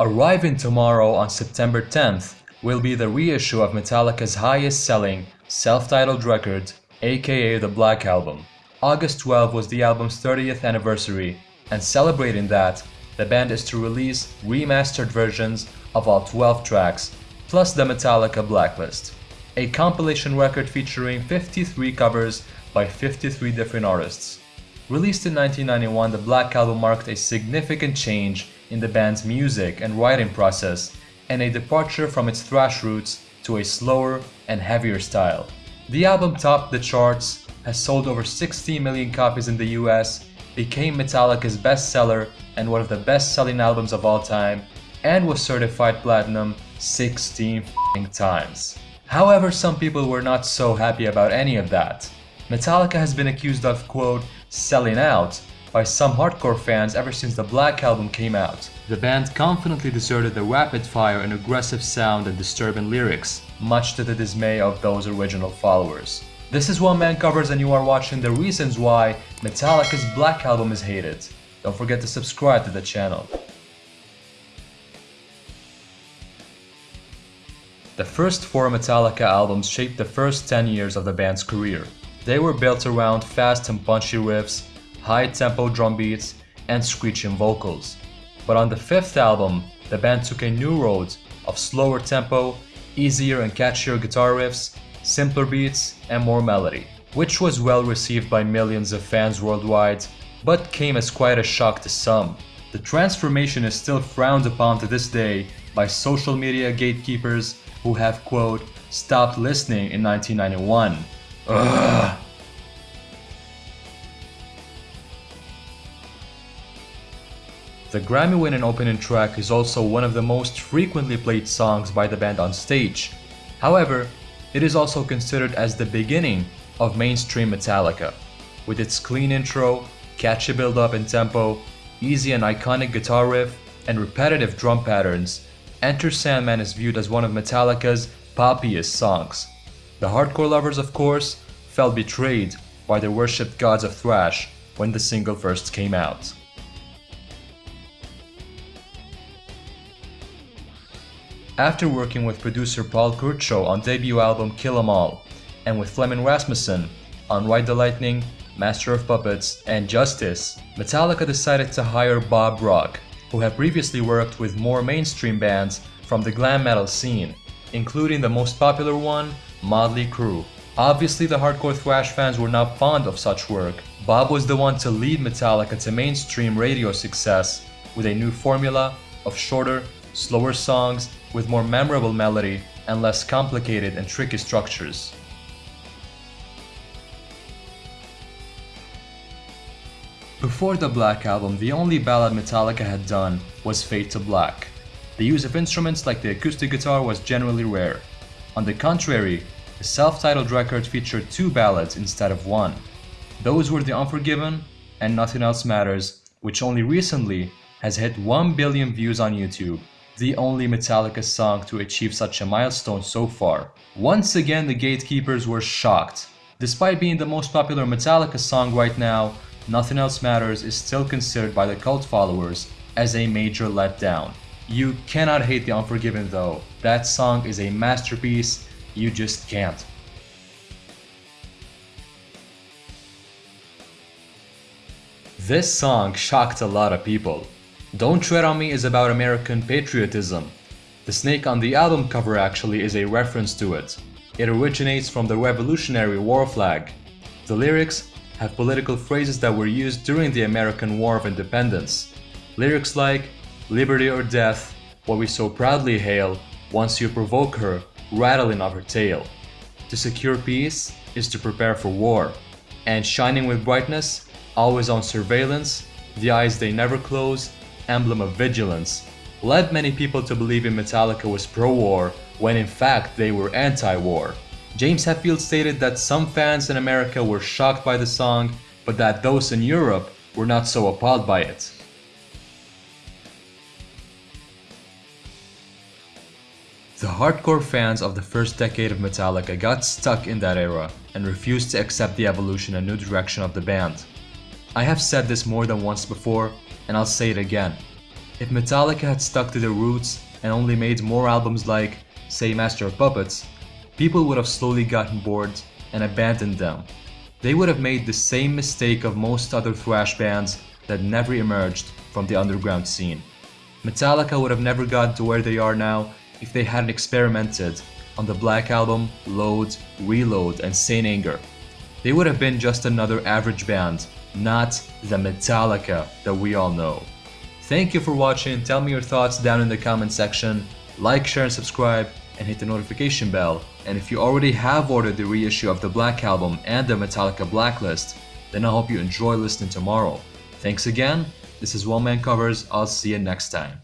Arriving tomorrow on September 10th will be the reissue of Metallica's highest selling self-titled record, aka the Black Album. August 12 was the album's 30th anniversary, and celebrating that, the band is to release remastered versions of all 12 tracks, plus the Metallica Blacklist, a compilation record featuring 53 covers by 53 different artists. Released in 1991, the Black Album marked a significant change in the band's music and writing process and a departure from its thrash roots to a slower and heavier style. The album topped the charts, has sold over 60 million copies in the US, became Metallica's bestseller and one of the best-selling albums of all time, and was certified platinum 16 times. However, some people were not so happy about any of that. Metallica has been accused of, quote, selling out by some hardcore fans ever since the Black Album came out. The band confidently deserted the rapid-fire and aggressive sound and disturbing lyrics, much to the dismay of those original followers. This is One Man Covers and you are watching the reasons why Metallica's Black Album is hated. Don't forget to subscribe to the channel. The first four Metallica albums shaped the first 10 years of the band's career. They were built around fast and punchy riffs, high-tempo drum beats, and screeching vocals. But on the fifth album, the band took a new road of slower tempo, easier and catchier guitar riffs, simpler beats, and more melody, which was well received by millions of fans worldwide, but came as quite a shock to some. The transformation is still frowned upon to this day by social media gatekeepers who have, quote, stopped listening in 1991. Ugh. The Grammy-winning opening track is also one of the most frequently played songs by the band on stage. However, it is also considered as the beginning of mainstream Metallica. With its clean intro, catchy build-up and tempo, easy and iconic guitar riff, and repetitive drum patterns, Enter Sandman is viewed as one of Metallica's poppiest songs. The hardcore lovers, of course, felt betrayed by their worshipped gods of thrash when the single first came out. After working with producer Paul Curcio on debut album Kill 'Em All, and with Flemming Rasmussen on Ride the Lightning, Master of Puppets, and Justice, Metallica decided to hire Bob Rock, who had previously worked with more mainstream bands from the glam metal scene, including the most popular one, Motley Crue. Obviously the hardcore thrash fans were not fond of such work. Bob was the one to lead Metallica to mainstream radio success with a new formula of shorter, slower songs with more memorable melody and less complicated and tricky structures. Before the Black Album, the only ballad Metallica had done was Fade to Black. The use of instruments like the acoustic guitar was generally rare. On the contrary, the self-titled record featured two ballads instead of one. Those were The Unforgiven and Nothing Else Matters, which only recently has hit 1 billion views on YouTube the only Metallica song to achieve such a milestone so far. Once again the gatekeepers were shocked. Despite being the most popular Metallica song right now, Nothing Else Matters is still considered by the cult followers as a major letdown. You cannot hate The Unforgiven though, that song is a masterpiece, you just can't. This song shocked a lot of people. Don't Tread on Me is about American patriotism. The snake on the album cover actually is a reference to it. It originates from the Revolutionary War flag. The lyrics have political phrases that were used during the American War of Independence. Lyrics like, liberty or death, what we so proudly hail, once you provoke her, rattling of her tail. To secure peace is to prepare for war. And shining with brightness, always on surveillance, the eyes they never close, emblem of vigilance, led many people to believe in Metallica was pro-war when in fact they were anti-war. James Hetfield stated that some fans in America were shocked by the song, but that those in Europe were not so appalled by it. The hardcore fans of the first decade of Metallica got stuck in that era and refused to accept the evolution and new direction of the band. I have said this more than once before, and I'll say it again. If Metallica had stuck to their roots and only made more albums like, say Master of Puppets, people would have slowly gotten bored and abandoned them. They would have made the same mistake of most other thrash bands that never emerged from the underground scene. Metallica would have never gotten to where they are now if they hadn't experimented on the Black Album, Load, Reload, and Saint Anger. They would have been just another average band, not the Metallica that we all know. Thank you for watching, tell me your thoughts down in the comment section, like, share and subscribe, and hit the notification bell. And if you already have ordered the reissue of the Black Album and the Metallica Blacklist, then I hope you enjoy listening tomorrow. Thanks again, this is One Man Covers, I'll see you next time.